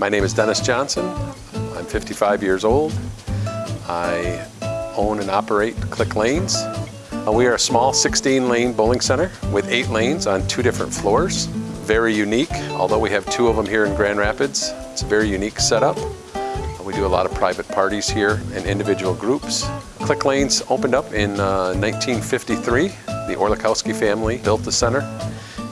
My name is Dennis Johnson. I'm 55 years old. I own and operate Clique Lanes. Uh, we are a small 16 lane bowling center with eight lanes on two different floors. Very unique, although we have two of them here in Grand Rapids. It's a very unique setup. Uh, we do a lot of private parties here and individual groups. Clique Lanes opened up in uh, 1953. The Orlikowski family built the center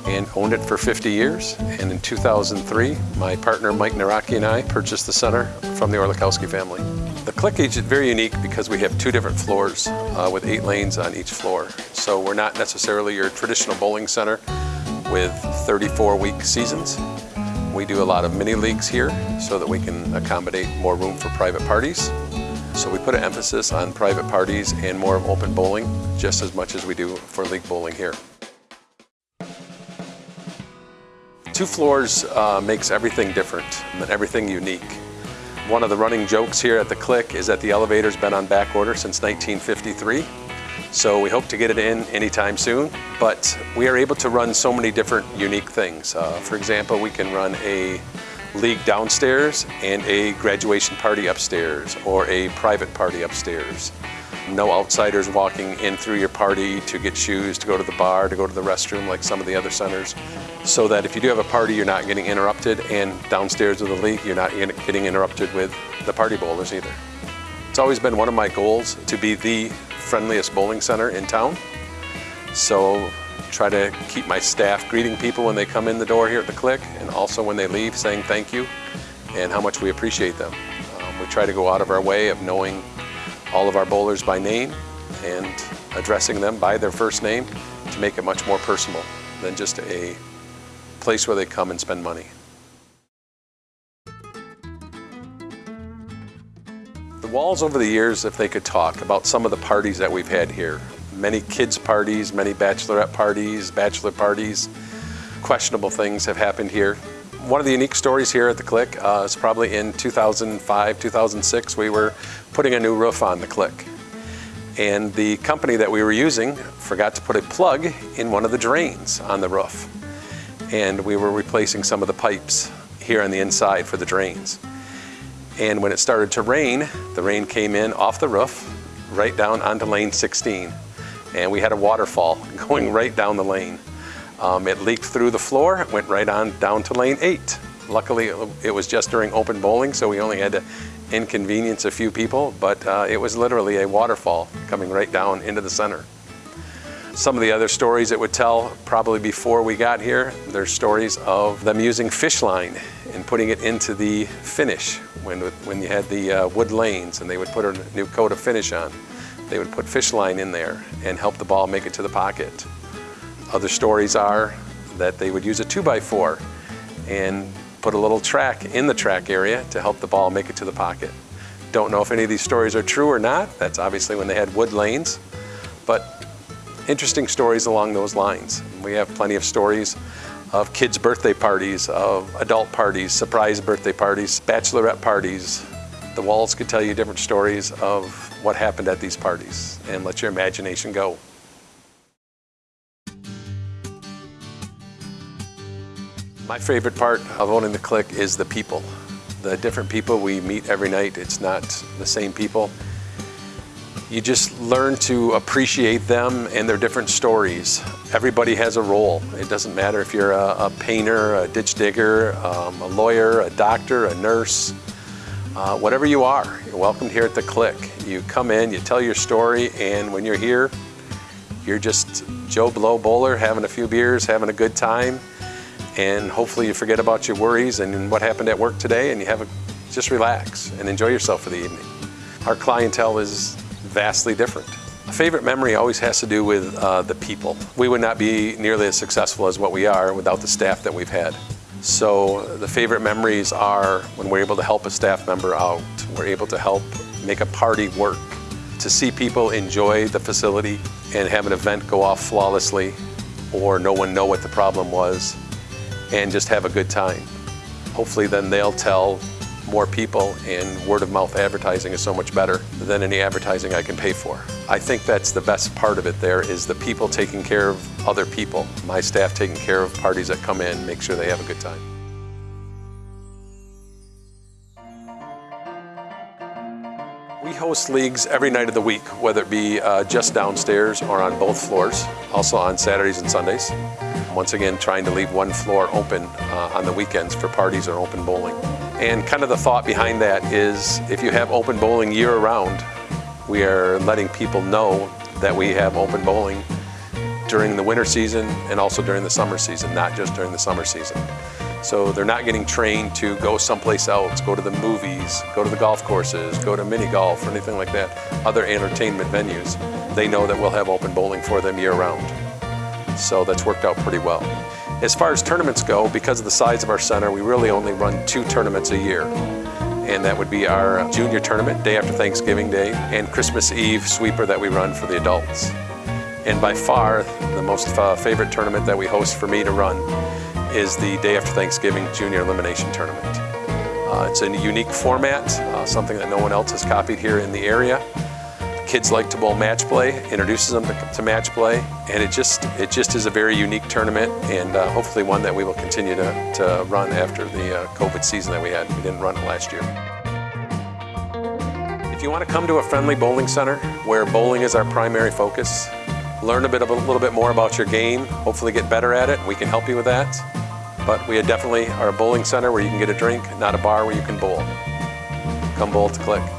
and owned it for 50 years. And in 2003, my partner Mike Naraki and I purchased the center from the Orlikowski family. The Click Age is very unique because we have two different floors uh, with eight lanes on each floor. So we're not necessarily your traditional bowling center with 34-week seasons. We do a lot of mini leagues here so that we can accommodate more room for private parties. So we put an emphasis on private parties and more of open bowling just as much as we do for league bowling here. Two floors uh, makes everything different and everything unique. One of the running jokes here at the Clique is that the elevator's been on back order since 1953. So we hope to get it in anytime soon, but we are able to run so many different unique things. Uh, for example, we can run a league downstairs and a graduation party upstairs or a private party upstairs. No outsiders walking in through your party to get shoes, to go to the bar, to go to the restroom like some of the other centers. So that if you do have a party, you're not getting interrupted and downstairs of the league, you're not getting interrupted with the party bowlers either. It's always been one of my goals to be the friendliest bowling center in town. So try to keep my staff greeting people when they come in the door here at the Clique and also when they leave saying thank you and how much we appreciate them. Um, we try to go out of our way of knowing all of our bowlers by name and addressing them by their first name to make it much more personal than just a place where they come and spend money. The walls over the years, if they could talk about some of the parties that we've had here, many kids parties, many bachelorette parties, bachelor parties, questionable things have happened here. One of the unique stories here at the Clique uh, is probably in 2005, 2006, we were putting a new roof on the Clique. And the company that we were using forgot to put a plug in one of the drains on the roof. And we were replacing some of the pipes here on the inside for the drains. And when it started to rain, the rain came in off the roof, right down onto lane 16. And we had a waterfall going right down the lane. Um, it leaked through the floor, went right on down to lane eight. Luckily, it was just during open bowling, so we only had to inconvenience a few people, but uh, it was literally a waterfall coming right down into the center. Some of the other stories it would tell probably before we got here, there's stories of them using fish line and putting it into the finish when, when you had the uh, wood lanes and they would put a new coat of finish on. They would put fish line in there and help the ball make it to the pocket. Other stories are that they would use a 2x4 and put a little track in the track area to help the ball make it to the pocket. Don't know if any of these stories are true or not. That's obviously when they had wood lanes, but interesting stories along those lines. We have plenty of stories of kids' birthday parties, of adult parties, surprise birthday parties, bachelorette parties. The walls could tell you different stories of what happened at these parties and let your imagination go. My favorite part of owning the Clique is the people. The different people we meet every night, it's not the same people. You just learn to appreciate them and their different stories. Everybody has a role. It doesn't matter if you're a, a painter, a ditch digger, um, a lawyer, a doctor, a nurse, uh, whatever you are, you're welcome here at the Clique. You come in, you tell your story, and when you're here, you're just Joe Blow bowler, having a few beers, having a good time, and hopefully you forget about your worries and what happened at work today and you have a, just relax and enjoy yourself for the evening. Our clientele is vastly different. A favorite memory always has to do with uh, the people. We would not be nearly as successful as what we are without the staff that we've had. So the favorite memories are when we're able to help a staff member out, we're able to help make a party work, to see people enjoy the facility and have an event go off flawlessly or no one know what the problem was and just have a good time. Hopefully then they'll tell more people and word of mouth advertising is so much better than any advertising I can pay for. I think that's the best part of it there is the people taking care of other people. My staff taking care of parties that come in, make sure they have a good time. We host leagues every night of the week, whether it be uh, just downstairs or on both floors, also on Saturdays and Sundays. Once again, trying to leave one floor open uh, on the weekends for parties or open bowling. And kind of the thought behind that is if you have open bowling year round, we are letting people know that we have open bowling during the winter season and also during the summer season, not just during the summer season. So they're not getting trained to go someplace else, go to the movies, go to the golf courses, go to mini golf or anything like that, other entertainment venues. They know that we'll have open bowling for them year round. So that's worked out pretty well. As far as tournaments go, because of the size of our center, we really only run two tournaments a year. And that would be our junior tournament, day after Thanksgiving Day, and Christmas Eve sweeper that we run for the adults. And by far, the most uh, favorite tournament that we host for me to run is the day after Thanksgiving Junior Elimination Tournament. Uh, it's a unique format, uh, something that no one else has copied here in the area. Kids like to bowl match play, introduces them to, match play, and it just it just is a very unique tournament, and uh, hopefully one that we will continue to, to run after the uh, COVID season that we had. We didn't run it last year. If you want to come to a friendly bowling center where bowling is our primary focus, learn a bit of a little bit more about your game, hopefully get better at it. We can help you with that. But we definitely are a bowling center where you can get a drink, not a bar where you can bowl. Come bowl to Clique.